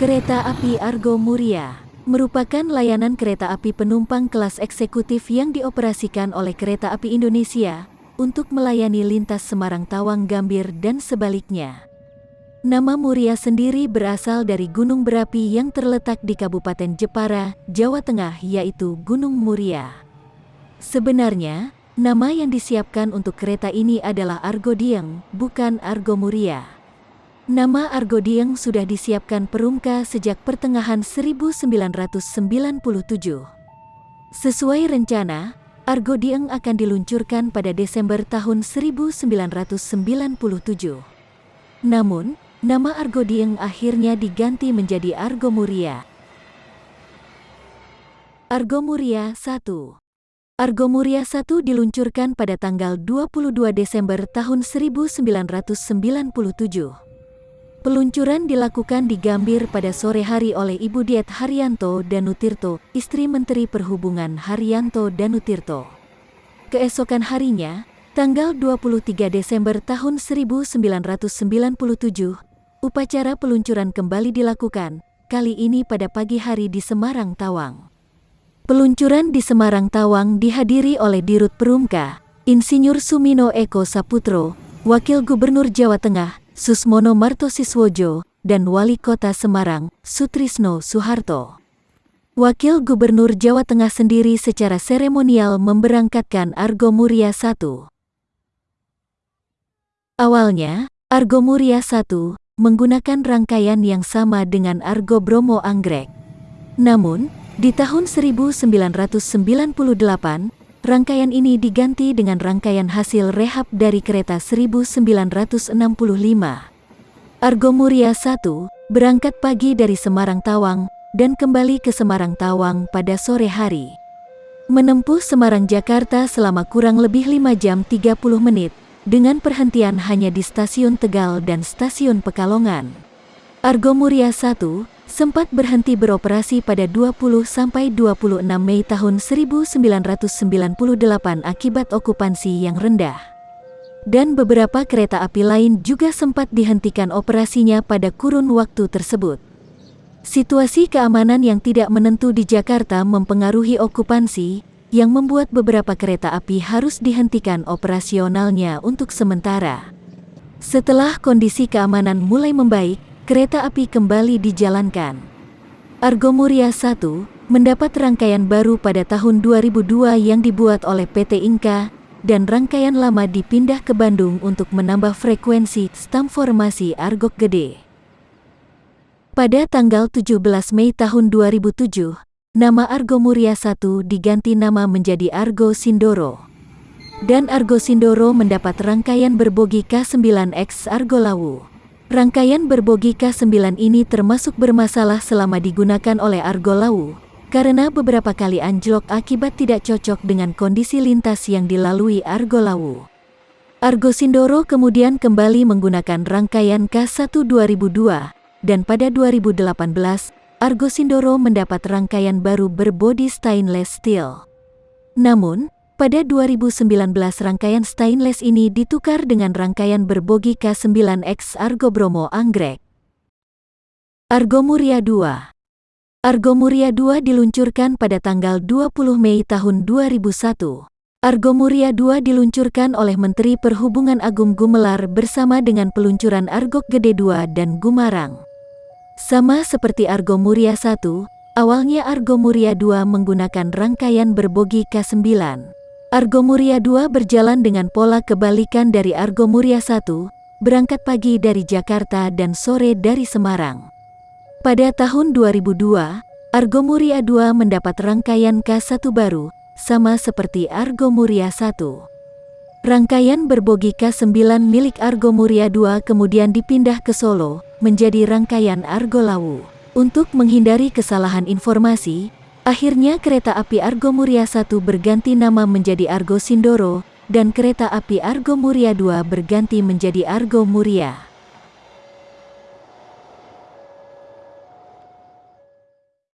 Kereta Api Argo Muria merupakan layanan kereta api penumpang kelas eksekutif yang dioperasikan oleh Kereta Api Indonesia untuk melayani lintas Semarang Tawang Gambir dan sebaliknya. Nama Muria sendiri berasal dari gunung berapi yang terletak di Kabupaten Jepara, Jawa Tengah yaitu Gunung Muria. Sebenarnya, nama yang disiapkan untuk kereta ini adalah Argo Dieng, bukan Argo Muria. Nama Argo Dieng sudah disiapkan Perumka sejak pertengahan 1997. Sesuai rencana, Argo Dieng akan diluncurkan pada Desember tahun 1997. Namun, nama Argo Dieng akhirnya diganti menjadi Argo Muria. Argo Muria 1 Argo Muria 1 diluncurkan pada tanggal 22 Desember tahun 1997. Peluncuran dilakukan di Gambir pada sore hari oleh Ibu Diet Haryanto Danutirto, istri Menteri Perhubungan Haryanto Danutirto. Keesokan harinya, tanggal 23 Desember tahun 1997, upacara peluncuran kembali dilakukan, kali ini pada pagi hari di Semarang Tawang. Peluncuran di Semarang Tawang dihadiri oleh Dirut Perumka, Insinyur Sumino Eko Saputro, Wakil Gubernur Jawa Tengah, Susmono Martosiswojo, dan Wali Kota Semarang, Sutrisno Soeharto. Wakil Gubernur Jawa Tengah sendiri secara seremonial memberangkatkan Argo Muria I. Awalnya, Argo Muria I menggunakan rangkaian yang sama dengan Argo Bromo Anggrek. Namun, di tahun 1998, Rangkaian ini diganti dengan rangkaian hasil rehab dari kereta 1965. Argo Muria 1 berangkat pagi dari Semarang Tawang dan kembali ke Semarang Tawang pada sore hari. Menempuh Semarang Jakarta selama kurang lebih 5 jam 30 menit dengan perhentian hanya di stasiun Tegal dan stasiun Pekalongan. Argo Muria 1 sempat berhenti beroperasi pada 20-26 Mei tahun 1998 akibat okupansi yang rendah. Dan beberapa kereta api lain juga sempat dihentikan operasinya pada kurun waktu tersebut. Situasi keamanan yang tidak menentu di Jakarta mempengaruhi okupansi, yang membuat beberapa kereta api harus dihentikan operasionalnya untuk sementara. Setelah kondisi keamanan mulai membaik, kereta api kembali dijalankan. Argo Muria 1 mendapat rangkaian baru pada tahun 2002 yang dibuat oleh PT Inka dan rangkaian lama dipindah ke Bandung untuk menambah frekuensi stam formasi Argok Gede. Pada tanggal 17 Mei tahun 2007, nama Argo Muria 1 diganti nama menjadi Argo Sindoro. Dan Argo Sindoro mendapat rangkaian berbogi K9X Argo Lawu. Rangkaian berbogi K9 ini termasuk bermasalah selama digunakan oleh Argo Lawu, karena beberapa kali anjlok akibat tidak cocok dengan kondisi lintas yang dilalui Argo Lawu. Argo Sindoro kemudian kembali menggunakan rangkaian K1 2002, dan pada 2018, Argo Sindoro mendapat rangkaian baru berbodi stainless steel. Namun, pada 2019 rangkaian stainless ini ditukar dengan rangkaian berbogi K9X Argo Bromo Anggrek. Argo Muria 2 Argo Muria 2 diluncurkan pada tanggal 20 Mei tahun 2001. Argo Muria 2 diluncurkan oleh Menteri Perhubungan Agung Gumelar bersama dengan peluncuran Argo Gede 2 dan Gumarang. Sama seperti Argo Muria 1, awalnya Argo Muria 2 menggunakan rangkaian berbogi K9. Argo Muria 2 berjalan dengan pola kebalikan dari Argo Muria 1, berangkat pagi dari Jakarta dan sore dari Semarang. Pada tahun 2002, Argo Muria 2 mendapat rangkaian K1 baru, sama seperti Argo Muria 1. Rangkaian berbogi K9 milik Argo Muria 2 kemudian dipindah ke Solo, menjadi rangkaian Argo Lawu. Untuk menghindari kesalahan informasi, Akhirnya kereta api Argo Muria 1 berganti nama menjadi Argo Sindoro, dan kereta api Argo Muria 2 berganti menjadi Argo Muria.